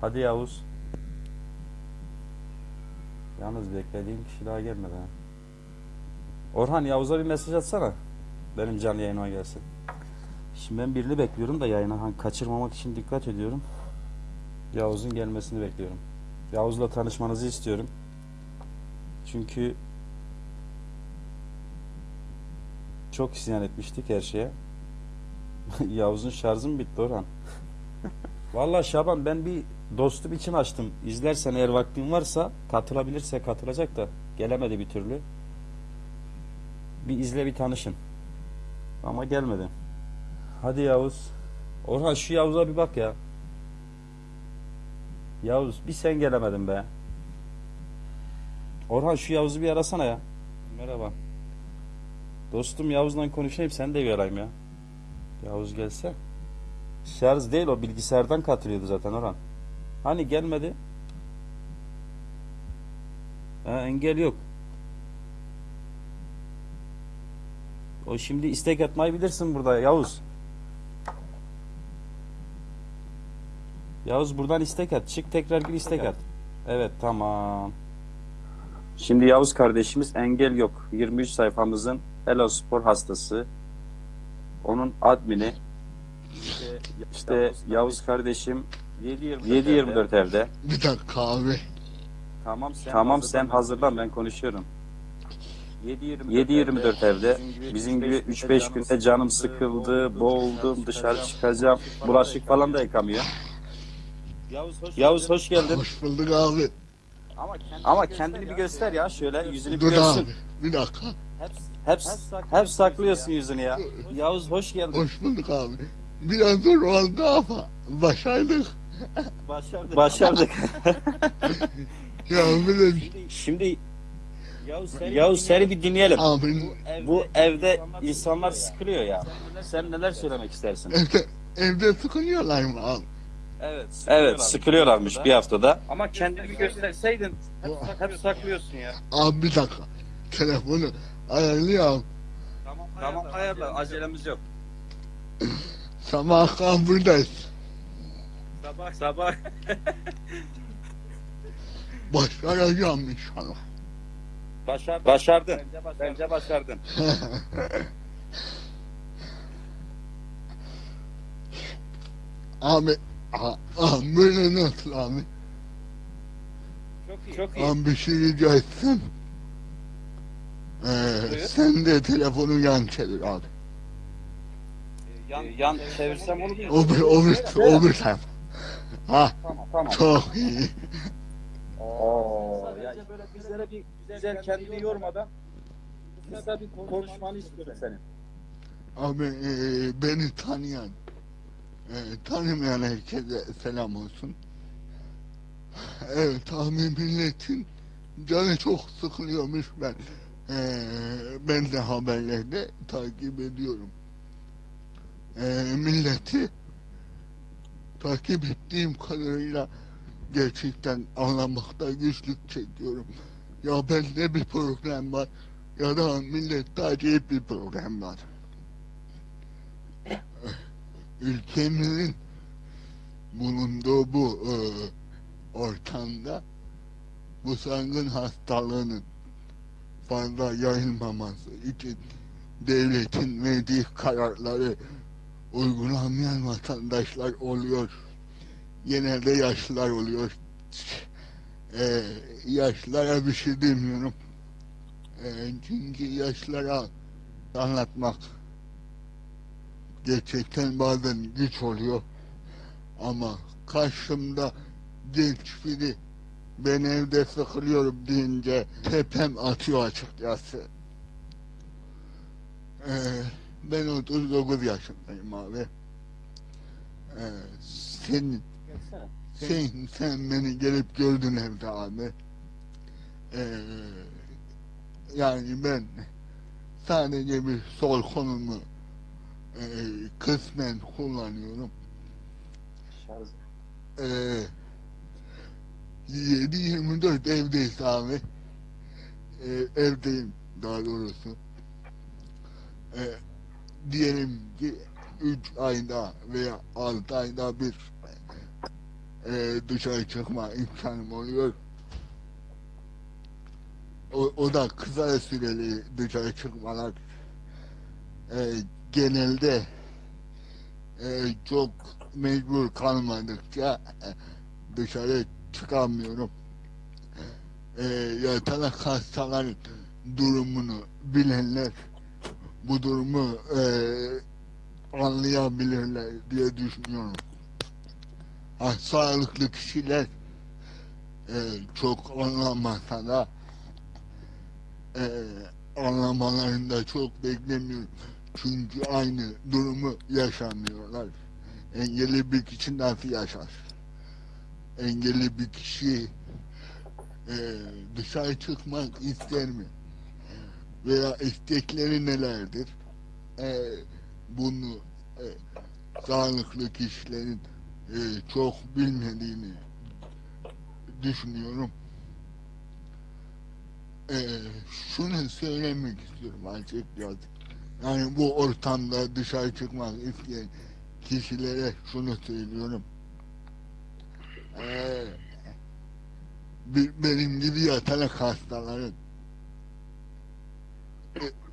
Hadi Yavuz. Yalnız beklediğim kişi daha gelmedi ha. Orhan Yavuz'a bir mesaj atsana. Benim canlı yayınıma gelsin. Şimdi ben birini bekliyorum da yayına hani kaçırmamak için dikkat ediyorum. Yavuz'un gelmesini bekliyorum. Yavuz'la tanışmanızı istiyorum. Çünkü çok isyan etmiştik her şeye. Yavuz'un şarjı mı bitti Orhan? Vallahi Şaban ben bir dostum için açtım. İzlersen eğer vaktin varsa katılabilirse katılacak da gelemedi bir türlü. Bir izle bir tanışın. Ama gelmedi. Hadi Yavuz. Orhan şu Yavuz'a bir bak ya. Yavuz bir sen gelemedin be. Orhan şu Yavuz'u bir arasana ya. Merhaba. Dostum Yavuz'la konuşayım sen de bir arayayım ya. Yavuz gelse. Şarj değil o bilgisayardan katılıyordu zaten Orhan. Hani gelmedi? Ha, engel yok. O şimdi istek atmayı bilirsin burada Yavuz. Yavuz buradan istek at. Çık tekrar bir istek at. Evet tamam. Şimdi Yavuz kardeşimiz engel yok. 23 sayfamızın Hello Spor hastası. Onun admini. İşte Yavuz kardeşim 7-24 evde. Bir dakika abi. Tamam sen, tamam sen hazırlan ben konuşuyorum. 7-24 evde bizim gibi 3-5 günde canım sıkıldı, boğuldum, dışarı çıkacağım. Bulaşık falan da yıkamıyor. Yavuz hoş geldin. Hoş bulduk abi. Ama kendini bir göster ya şöyle yüzünü bir Dur görsün. abi. Bir dakika. Hep, hep saklıyorsun yüzünü ya. Yavuz hoş geldin. Hoş bulduk abi. Biraz zor oldu ama başardık. Başardık. Başardık. Ya de Şimdi Yavuz seni bir dinleyelim. abi Bu evde insanlar sıkılıyor ya. Sen neler söylemek istersin? evde, evde sıkılıyorlar mı abi? Evet, evet sıkılıyorlarmış bir haftada. Ama kendini gösterseydin hep saklıyorsun ya. Abi bir dakika. Telefonu ayarlıyorum. Tamam ayarla acelemiz yok. Sabah akşam buradayız. Sabah sabah. Başaracağım inşallah. Başardın. Başardın. Bence başardın. Abi, a- abi böyle nasıl abi? Çok iyi. Çok iyi. Abi bir şey rica etsem. Ee, sen de telefonu yan çevir abi. Yan, yan çevirsem olur mu? O bir, o bir, o bir taraf. Ha, Tamam tamam. çok iyi. Oo, ya böyle bizlere bir güzel kendini yormadan kısa bir konuşmanı istiyorum senin. Abi e, beni tanıyan, e, tanımayan herkese selam olsun. Evet abi milletin canı çok sıkılıyormuş ben. E, ben de haberlerde takip ediyorum. E, milleti takip ettiğim kadarıyla gerçekten anlamakta güçlük çekiyorum. Ya bende bir problem var ya da millette acayip bir problem var. Ülkemizin bulunduğu bu e, ortamda bu salgın hastalığının fazla yayılmaması için devletin verdiği kararları uygulamayan vatandaşlar oluyor. Genelde yaşlılar oluyor. E, yaşlılara bir şey demiyorum. E, çünkü yaşlılara anlatmak gerçekten bazen güç oluyor. Ama karşımda genç biri ben evde sıkılıyorum deyince tepem atıyor açıkçası. Ee, ben 39 yaşındayım abi. Ee, sen, sen, sen beni gelip gördün evde abi. Ee, yani ben sadece bir sol konumu e, kısmen kullanıyorum. Şarj. Ee, 7-24 evdeyiz abi. Ee, evdeyim daha doğrusu. Ee, diyelim ki 3 ayda veya 6 ayda bir e, dışarı çıkma imkanım oluyor. O, o da kısa süreli dışarı çıkmalar. E, genelde e, çok mecbur kalmadıkça e, dışarı çıkamıyorum. E, yatalak hastaların durumunu bilenler bu durumu e, anlayabilirler diye düşünüyorum. Ha, sağlıklı kişiler e, çok anlamasa da e, anlamalarını çok beklemiyorum. Çünkü aynı durumu yaşamıyorlar. Engelli bir kişi nasıl yaşar? Engelli bir kişi e, dışarı çıkmak ister mi? Veya istekleri nelerdir? E, bunu e, sağlıklı kişilerin e, çok bilmediğini düşünüyorum. E, şunu söylemek istiyorum açıkçası. Yani bu ortamda dışarı çıkmak isteyen kişilere şunu söylüyorum. E, bir- benim gibi yatalak hastaların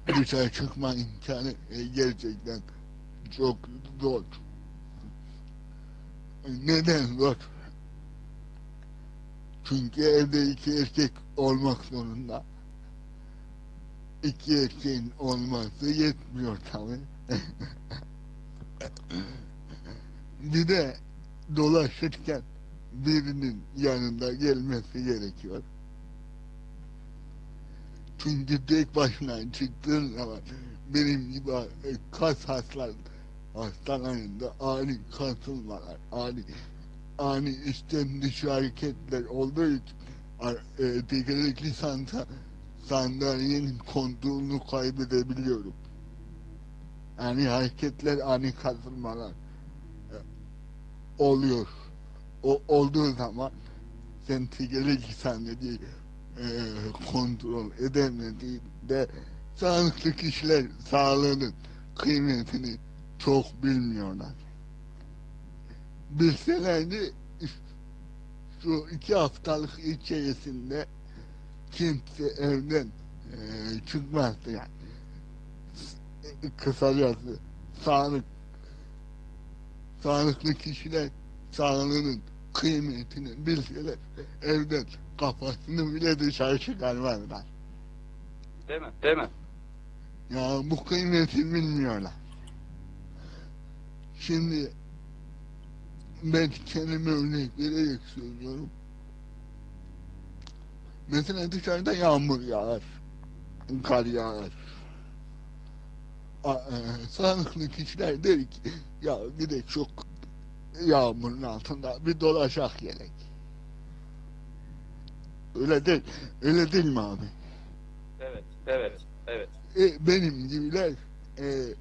dışarı çıkma imkanı e, gerçekten çok zor. Neden zor? Çünkü evde iki erkek olmak zorunda. İki erkeğin olması yetmiyor tabi. bir de dolaşırken birinin yanında gelmesi gerekiyor. Çünkü tek başına çıktığın zaman benim gibi e, kas haslar hastalarında ani kasılmalar, ani ani içten dışı hareketler olduğu için e, tekerlekli sanda sandalyenin kontrolünü kaybedebiliyorum. Yani hareketler ani kasılmalar e, oluyor. O olduğu zaman sen tekerlekli sandalyeyi e, kontrol edemediğinde sağlıklı kişiler sağlığının kıymetini çok bilmiyorlar. Bilselerdi şu iki haftalık içerisinde kimse evden e, çıkmazdı yani. Kısacası sağlık sağlıklı kişiler sağlığının kıymetini bilseler evden kafasını bile dışarı çıkarmazlar. Değil mi? Değil mi? Ya bu kıymeti bilmiyorlar. Şimdi ben kendime örnek vererek söylüyorum. Mesela dışarıda yağmur yağar, kar yağar. E, sağlıklı kişiler der ki ya bir de çok yağmurun altında bir dolaşak gerek. Öyle değil, öyle değil mi abi? Evet. Evet. Evet. E, benim gibiler e,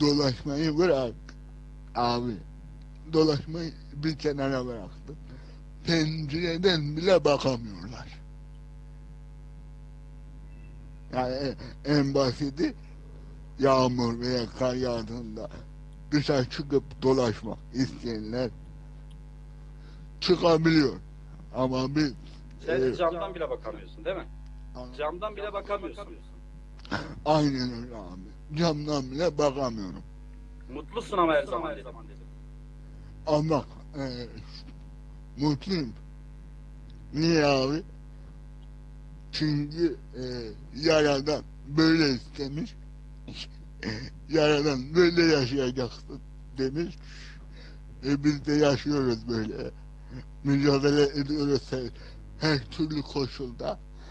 dolaşmayı bırak abi dolaşmayı bir kenara bıraktım pencereden bile bakamıyorlar yani e- en basiti yağmur veya kar yağdığında dışarı çıkıp dolaşmak isteyenler çıkabiliyor ama biz Sen e, camdan bile bakamıyorsun değil mi? Camdan bile bakamıyorsun. aynen öyle abi camdan bile bakamıyorum Mutlusun ama her zaman dedim. Ama e, mutluyum. Niye abi? Çünkü e, yaradan böyle istemiş. yaradan böyle yaşayacaksın demiş. E, biz de yaşıyoruz böyle. Mücadele ediyoruz her, türlü koşulda.